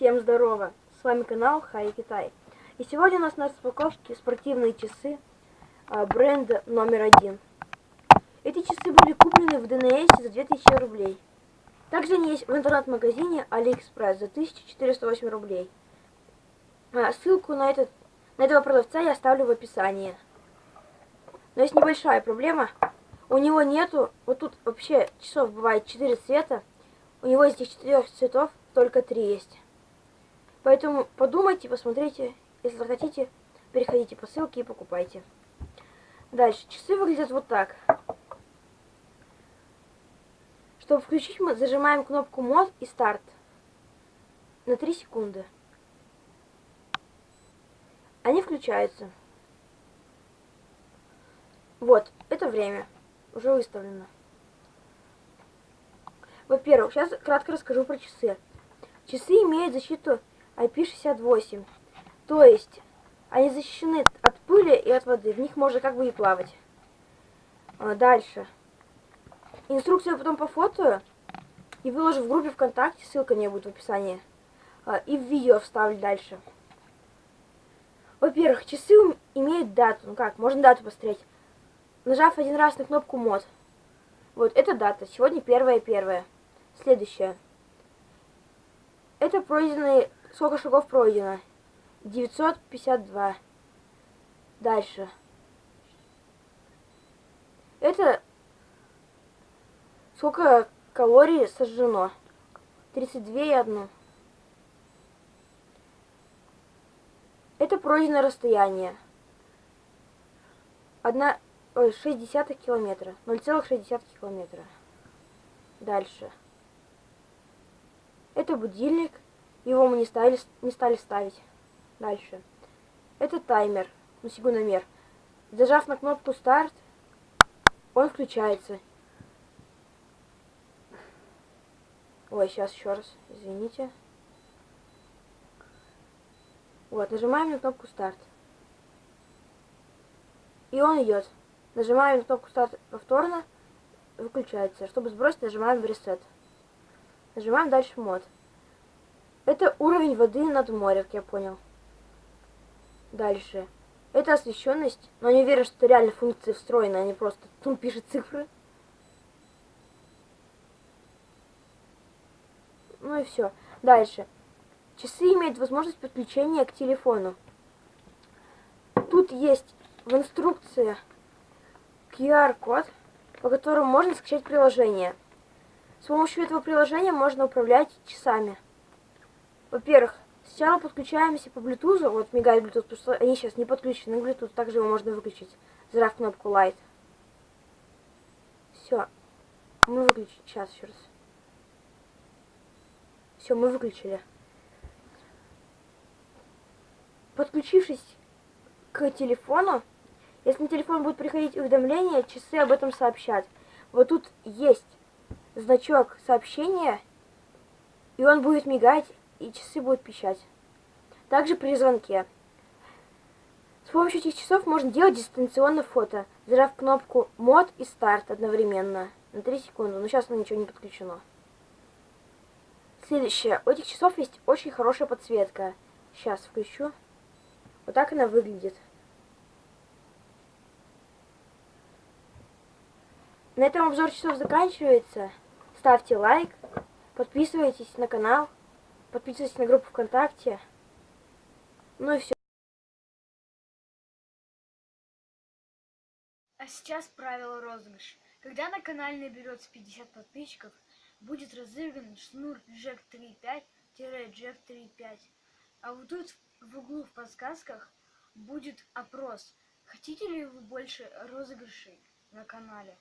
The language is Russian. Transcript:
Всем здорово! С вами канал Хай Китай. И сегодня у нас на распаковке спортивные часы а, бренда номер один. Эти часы были куплены в ДНС за 2000 рублей. Также они есть в интернет-магазине AliExpress за 1408 рублей. А, ссылку на, этот, на этого продавца я оставлю в описании. Но есть небольшая проблема. У него нету, вот тут вообще часов бывает 4 цвета. У него из этих четырех цветов только 3 есть. Поэтому подумайте, посмотрите. Если захотите, переходите по ссылке и покупайте. Дальше. Часы выглядят вот так. Чтобы включить, мы зажимаем кнопку мод и старт на 3 секунды. Они включаются. Вот, это время. Уже выставлено. Во-первых, сейчас кратко расскажу про часы. Часы имеют защиту IP68. То есть, они защищены от пыли и от воды. В них можно как бы и плавать. А, дальше. Инструкцию потом по фото и выложу в группе ВКонтакте. Ссылка не будет в описании. А, и в видео вставлю дальше. Во-первых, часы имеют дату. Ну как, можно дату посмотреть. Нажав один раз на кнопку мод. Вот, это дата. Сегодня первое первое. Следующее. Это пройденные... Сколько шагов пройдено? 952. Дальше. Это... Сколько калорий сожжено? 32 и 1. Это пройденное расстояние. Одна... Ой, 60 километра. 0,6 километра. Дальше. Это будильник. Его мы не стали, не стали ставить. Дальше. Это таймер. Ну, секундомер. Зажав на кнопку старт, он включается. Ой, сейчас еще раз. Извините. Вот, нажимаем на кнопку старт. И он идет. Нажимаем на кнопку старт повторно, выключается. Чтобы сбросить, нажимаем ресет. Нажимаем дальше мод. Это уровень воды над морем, как я понял. Дальше. Это освещенность, но не уверен, что реально функции встроены, а не просто тут пишет цифры. Ну и все. Дальше. Часы имеют возможность подключения к телефону. Тут есть в инструкции QR-код, по которому можно скачать приложение. С помощью этого приложения можно управлять часами. Во-первых, сначала подключаемся по Bluetooth, вот мигает Bluetooth, потому что они сейчас не подключены к Bluetooth, также его можно выключить, зажав кнопку Light. Все. Мы выключили. Сейчас еще раз. Все, мы выключили. Подключившись к телефону, если на телефон будет приходить уведомления, часы об этом сообщат. Вот тут есть значок сообщения, и он будет мигать, и часы будут пищать. Также при звонке. С помощью этих часов можно делать дистанционно фото, зажав кнопку мод и старт одновременно на 3 секунды, но сейчас ничего не подключено. Следующее. У этих часов есть очень хорошая подсветка. Сейчас включу. Вот так она выглядит. На этом обзор часов заканчивается. Ставьте лайк, подписывайтесь на канал, подписывайтесь на группу ВКонтакте. Ну и все. А сейчас правило розыгрыша. Когда на канале наберется 50 подписчиков, будет разыгран шнур Jack 3.5-Jack 3.5. А вот тут в углу в подсказках будет опрос. Хотите ли вы больше розыгрышей на канале?